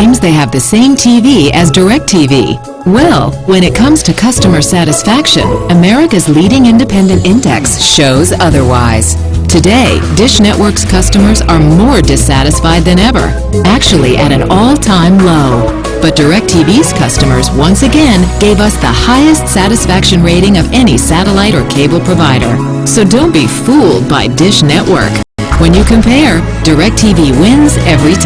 claims they have the same TV as DirecTV. Well, when it comes to customer satisfaction, America's leading independent index shows otherwise. Today, Dish Network's customers are more dissatisfied than ever, actually at an all-time low. But DirecTV's customers once again gave us the highest satisfaction rating of any satellite or cable provider. So don't be fooled by Dish Network. When you compare, DirecTV wins every time.